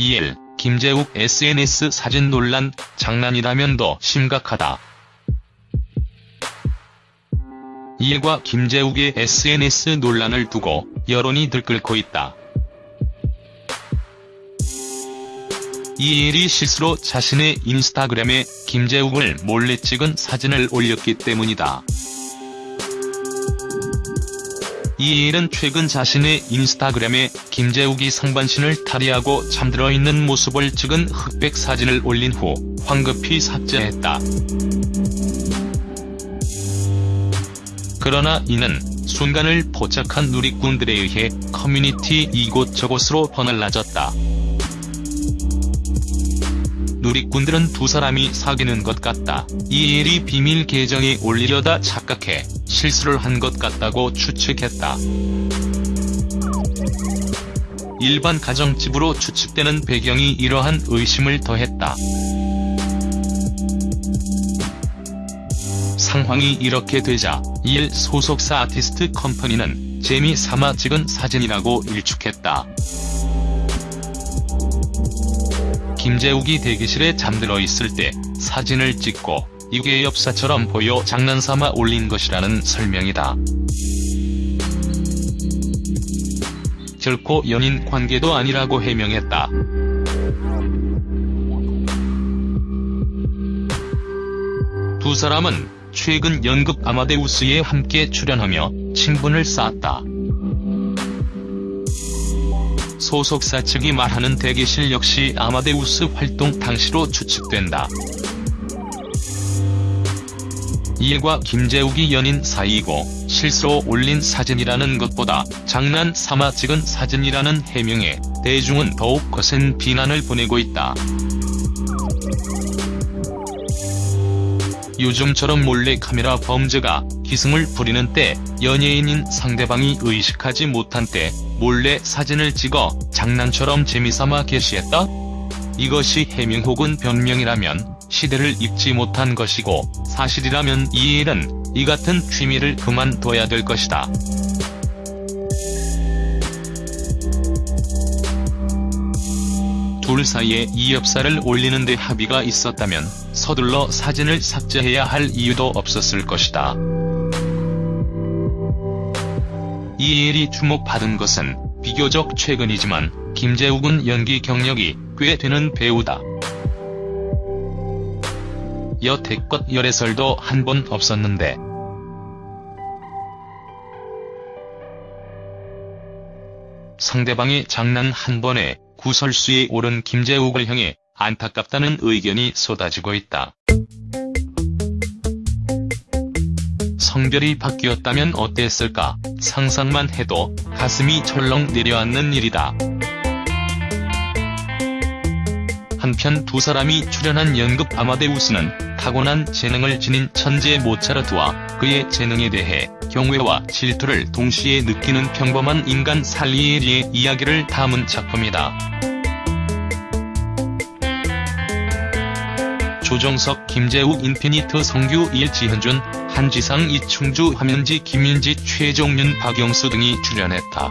이엘, 김재욱 SNS 사진 논란, 장난이라면 더 심각하다. 이엘과 김재욱의 SNS 논란을 두고 여론이 들끓고 있다. 이엘이 실수로 자신의 인스타그램에 김재욱을 몰래 찍은 사진을 올렸기 때문이다. 이엘은 최근 자신의 인스타그램에 김재욱이 상반신을 탈의하고 잠들어 있는 모습을 찍은 흑백 사진을 올린 후 황급히 삭제했다. 그러나 이는 순간을 포착한 누리꾼들에 의해 커뮤니티 이곳저곳으로 퍼날라졌다. 누리꾼들은 두 사람이 사귀는 것 같다. 이엘이 비밀 계정에 올리려다 착각해 실수를 한 것 같다고 추측했다. 일반 가정집으로 추측되는 배경이 이러한 의심을 더했다. 상황이 이렇게 되자 이엘 소속사 아티스트 컴퍼니는 재미삼아 찍은 사진이라고 일축했다. 김재욱이 대기실에 잠들어 있을 때 사진을 찍고 이게 엽사처럼 보여 장난삼아 올린 것이라는 설명이다. 결코 연인 관계도 아니라고 해명했다. 두 사람은 최근 연극 아마데우스에 함께 출연하며 친분을 쌓았다. 소속사 측이 말하는 대기실 역시 아마데우스 활동 당시로 추측된다. 이엘과 김재욱이 연인 사이이고 실수로 올린 사진이라는 것보다 장난 삼아 찍은 사진이라는 해명에 대중은 더욱 거센 비난을 보내고 있다. 요즘처럼 몰래카메라 범죄가 기승을 부리는 때 연예인인 상대방이 의식하지 못한 때 몰래 사진을 찍어 장난처럼 재미삼아 게시했다? 이것이 해명 혹은 변명이라면 시대를 읽지 못한 것이고 사실이라면 이엘은 이 같은 취미를 그만둬야 될 것이다. 둘 사이에 이 엽사를 올리는 데 합의가 있었다면 서둘러 사진을 삭제해야 할 이유도 없었을 것이다. 이엘이 주목받은 것은 비교적 최근이지만 김재욱은 연기 경력이 꽤 되는 배우다. 여태껏 열애설도 한 번 없었는데 상대방의 장난 한 번에 구설수에 오른 김재욱을 향해 안타깝다는 의견이 쏟아지고 있다. 성별이 바뀌었다면 어땠을까 상상만 해도 가슴이 철렁 내려앉는 일이다. 한편 두 사람이 출연한 연극 아마데우스는 타고난 재능을 지닌 천재 모차르트와 그의 재능에 대해 경외와 질투를 동시에 느끼는 평범한 인간 살리에리의 이야기를 담은 작품이다. 조정석, 김재욱, 인피니트, 성규, 일지현준, 한지상, 이충주, 화면지, 김인지, 최종윤, 박영수 등이 출연했다.